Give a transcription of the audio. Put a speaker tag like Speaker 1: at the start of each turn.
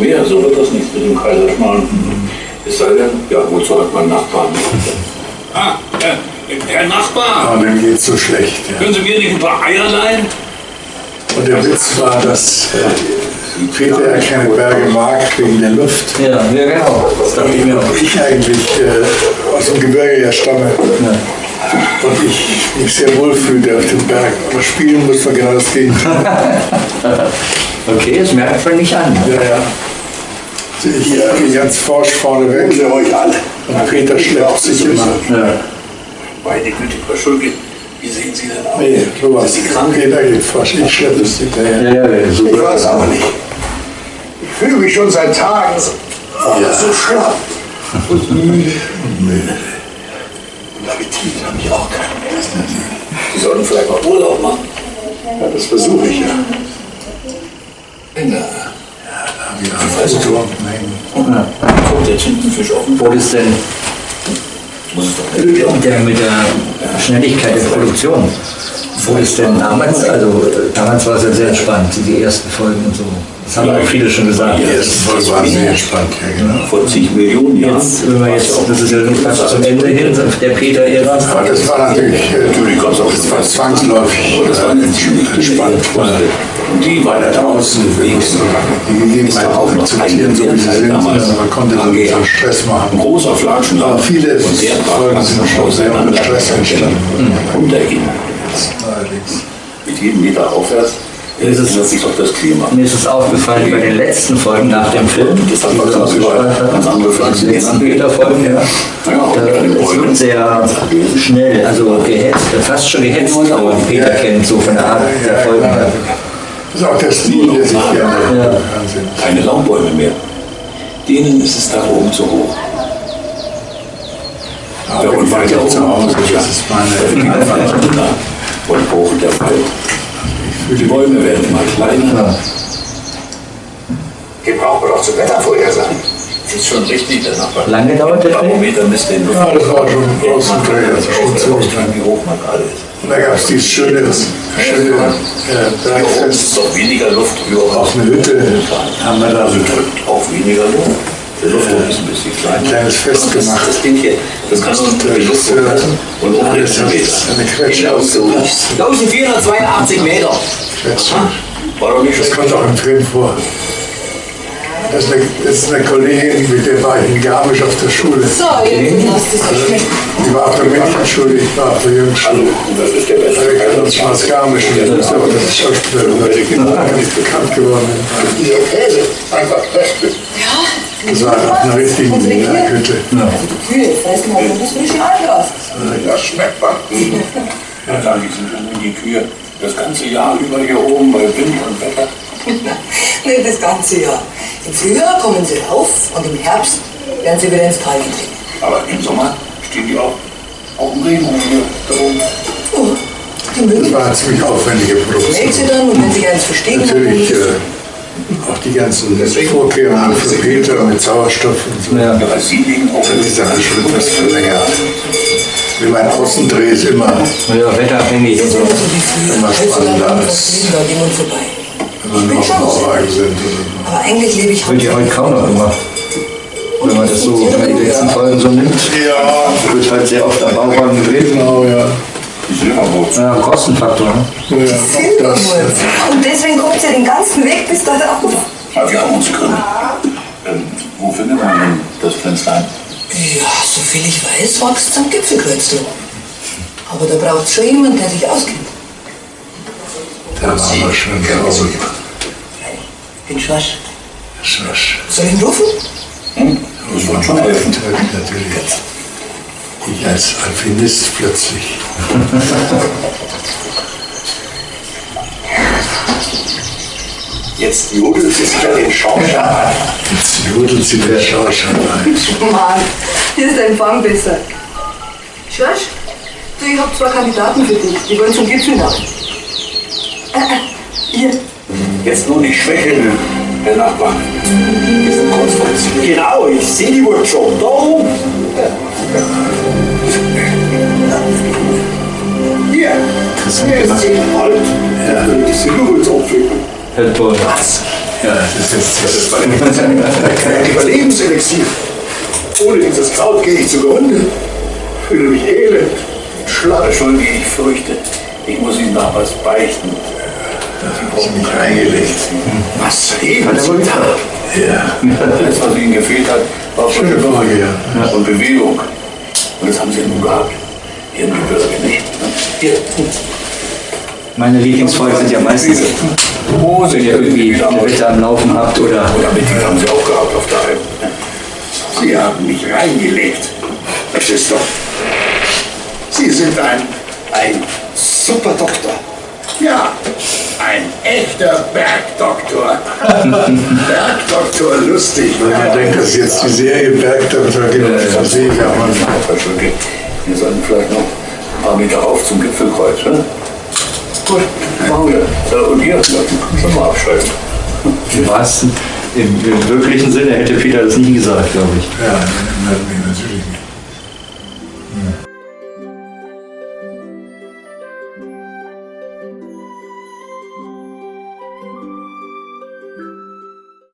Speaker 1: mehr, so wird das nicht mit dem Kaiserschmarrn. Es sei denn, ja, wozu hat man Nachbarn? Ah, äh, Herr Nachbar,
Speaker 2: Aber dem geht's so schlecht. Ja.
Speaker 1: können Sie mir nicht ein paar Eier leihen?
Speaker 2: Und der Witz war, dass äh, Peter ja keine Berge mag wegen der Luft.
Speaker 3: Ja, ja genau. Das dachte ich mir auch.
Speaker 2: Ich eigentlich äh, aus dem Gebirge ja stamme. Und ich mich sehr wohl fühlte auf dem Berg. Aber spielen muss man genau das Gegenteil.
Speaker 3: Okay, das merkt man nicht an.
Speaker 2: Ja, ja. Ich gehe ganz forsch vorne weg. euch alle. Und Peter schleppt sich immer.
Speaker 3: Ja.
Speaker 1: Meine Güte, Frau Schulke, wie sehen Sie denn aus?
Speaker 2: Nee, Thomas,
Speaker 1: Sind Sie krank?
Speaker 2: Peter geht forsch. Ich schleppe es hinterher.
Speaker 3: Ja, ja,
Speaker 4: Ich
Speaker 3: super.
Speaker 4: weiß aber nicht. Ich fühle mich schon seit Tagen so, oh, so schlapp und müde. Und Appetit habe ich auch keinen mehr.
Speaker 1: Sie sollten vielleicht mal Urlaub machen.
Speaker 4: Ja, das versuche ich ja.
Speaker 1: Na,
Speaker 2: Ja, also Turm hängen.
Speaker 1: kommt der Tintenfisch auf den
Speaker 3: Wo ist denn
Speaker 1: Muss es doch nicht gehen.
Speaker 3: der mit der Schnelligkeit der Produktion? Wo ist denn damals? Also damals war es ja sehr entspannt, die ersten Folgen und so. Das haben auch viele schon gesagt.
Speaker 2: Die ersten Folge waren sehr entspannt, ja genau.
Speaker 1: Vor zig Millionen Jahren.
Speaker 3: Jetzt, wenn wir jetzt, das ist ja nun fast zum Ende hin, der Peter Ära.
Speaker 2: Aber das war natürlich, äh,
Speaker 1: Natürlich ganz auf
Speaker 2: das war zwangsläufig.
Speaker 1: Das war
Speaker 2: Gespannt, weil
Speaker 1: Und die war da draußen
Speaker 2: Links die Gegebenheiten auch akzeptieren, so wie sie sind. Man konnte dann nicht so Stress
Speaker 1: Ein
Speaker 2: machen.
Speaker 1: großer Flaschenladen.
Speaker 2: Aber viele Folgen sind schon sehr ohne Stress entstanden.
Speaker 1: Runtergehen.
Speaker 2: Allerdings.
Speaker 1: Mit jedem Meter aufwärts
Speaker 3: Ist es-
Speaker 1: sich auch das Klima.
Speaker 3: Mir ist es aufgefallen bei den letzten Folgen nach dem Film,
Speaker 1: Das hat man ganz überall ganz andere Pflanzen
Speaker 3: die letzten Peter-Folgen, ja.
Speaker 1: Ja,
Speaker 3: Da, es wird sehr schnell, also gehetzt, fast schon gehetzt, aber Peter kennt so von der Art der Folgen. her.
Speaker 2: Das ist auch der Stil, der sich im Fernsehen.
Speaker 1: keine Laubbäume mehr. Denen ist es da oben zu hoch.
Speaker 2: Aber wenn ich weiter zu Hause, das ist meine
Speaker 1: Und hoch der Wald. Die Bäume werden immer kleiner.
Speaker 4: Den brauchen wir doch zum Wettervorhersagen.
Speaker 1: Ist schon richtig, der Nachbar.
Speaker 3: Lange dauert der?
Speaker 1: Barometer misst den
Speaker 2: Ja, das war schon ein großer Dreh, das ist schon so.
Speaker 1: Wie hoch man gerade ist.
Speaker 2: Da gab es dieses schöne, schöne äh,
Speaker 1: Hier oben
Speaker 2: Bergfest
Speaker 1: doch weniger Luft höher.
Speaker 2: auf eine Hütte. Haben wir da
Speaker 1: Also
Speaker 2: so
Speaker 1: drückt auch weniger Luft. Der Luftdruck ist ein bisschen kleiner.
Speaker 2: ein kleines Fest
Speaker 1: Das,
Speaker 2: gemacht.
Speaker 1: das Ding hier, das kannst du die Luft
Speaker 2: das,
Speaker 1: und um den
Speaker 2: das ist eine Quetsche ausgemacht.
Speaker 5: 1482 Meter.
Speaker 2: Quetsche.
Speaker 1: War doch nicht
Speaker 2: Das kommt auch im Film vor. Das ist, eine, das ist eine Kollegin, mit der war ich in Garmisch auf der Schule.
Speaker 5: So, es geschmeckt.
Speaker 2: Die war auf der Mädchenschule, ich war auf der Jungsschule.
Speaker 1: Das ist der
Speaker 2: Wir
Speaker 1: beste
Speaker 2: kennen uns schon aus Garmisch und ich wusste auch, dass ich Schauspieler ganz bekannt geworden.
Speaker 4: Dieser Käse, einfach köstlich.
Speaker 2: Das war nach einer richtigen Hütte.
Speaker 5: Kühe fressen halt das frische Ei raus.
Speaker 4: Das schmeckt man.
Speaker 1: Ja, dann sind die Kühe das ganze Jahr über hier oben bei Wind und Wetter.
Speaker 5: Nicht das ganze Jahr. Im Frühjahr kommen sie rauf und im Herbst werden sie wieder ins Tal getrieben.
Speaker 1: Aber im Sommer stehen die auch auf dem Regen hier da oben.
Speaker 5: Oh, die
Speaker 2: Das
Speaker 5: mögen
Speaker 2: war eine ziemlich aufwendige Produktion.
Speaker 5: sie dann und wenn sie eins verstehen,
Speaker 2: Natürlich äh, auch die ganzen Vorkehrungen für Peter mit Sauerstoff und so.
Speaker 3: Ja.
Speaker 1: Weil sie liegen auch
Speaker 2: Also die Sache schon etwas verlängert. Wie mein Außendreh ist immer,
Speaker 3: Ja, wetterabhängig und so.
Speaker 5: ist immer
Speaker 2: spannender als- wenn wir noch auf Bauwagen sind. Oder
Speaker 5: Aber eigentlich lebe ich
Speaker 3: Wird ja heute kaum noch gemacht. Wenn man das so, wenn man die letzten Folgen so nimmt.
Speaker 2: Ja,
Speaker 3: wird halt sehr oft am Bauwagen gedreht.
Speaker 2: genau, ja.
Speaker 1: die Silberboot.
Speaker 3: Ja, Kostenfaktor. Ne?
Speaker 2: ja auch das,
Speaker 5: Silberwurz. Und deswegen kommt sie den ganzen Weg bis da drauf.
Speaker 1: Aber wir haben uns Gründe. Ähm, wo findet man denn das Pflänzlein?
Speaker 5: Ja, soviel ich weiß, wächst es am Gipfelkreuzl. Aber da braucht es schon jemand, der sich auskennt.
Speaker 2: da waren wir schon draußen.
Speaker 5: Den Schwasch.
Speaker 2: Schwasch.
Speaker 5: Soll ich ihn rufen?
Speaker 1: Das wird schon helfen.
Speaker 2: Natürlich. Ich als Alpinist plötzlich.
Speaker 4: Jetzt judelt sie sich an den Schornstein ein.
Speaker 2: Jetzt judelt sie der Schauschau ein.
Speaker 5: Mann, hier ist der Empfang besser. Schwasch, du, ich habe zwei Kandidaten für dich. Die wollen zum Gipfel nach. Äh, äh, hier.
Speaker 1: Jetzt nur nicht schwächeln, Herr Nachbar. Wir sind kurz vor.
Speaker 4: Genau, ich sehe die wohl schon. Da oben. Jetzt auflegen.
Speaker 3: Herr.
Speaker 4: Was?
Speaker 2: Ja, das ist jetzt
Speaker 4: Das ist mein Überlebenselixier. Ohne dieses Kraut gehe ich zugrunde. Fühle mich elend. Schlapp.
Speaker 1: Entschuldige, ich fürchte, ich muss Ihnen noch was beichten.
Speaker 2: Ich habe mich reingelegt.
Speaker 4: Was da?
Speaker 2: Ja.
Speaker 1: Alles, was Ihnen gefehlt hat, war Bewegung
Speaker 2: Woche, ja.
Speaker 1: und Bewegung. Und das haben Sie nun gehabt. Hier im Gebirge nicht. Hier,
Speaker 3: Meine Lieblingsfolgen sind ja meistens,
Speaker 1: Hose,
Speaker 3: wenn ihr irgendwie eine Wette am Laufen habt oder
Speaker 1: Oder mit die haben Sie auch gehabt auf der Alm.
Speaker 4: Sie haben mich reingelegt. Das ist doch. Sie sind ein. ein super Doktor. Ja, ein echter Bergdoktor. Bergdoktor, lustig.
Speaker 2: Wenn man denkt, dass jetzt die Serie Bergdoktor gibt, dann sehe ich auch mal.
Speaker 1: Entschuldige, wir sollten vielleicht noch ein paar Meter rauf zum Gipfelkreuz. Ne? Gut, machen wir. Äh, Und ihr, können schon mal abschalten.
Speaker 3: im wahrsten, im, im wirklichen Sinne hätte Peter das nie gesagt, glaube ich.
Speaker 2: Ja, natürlich.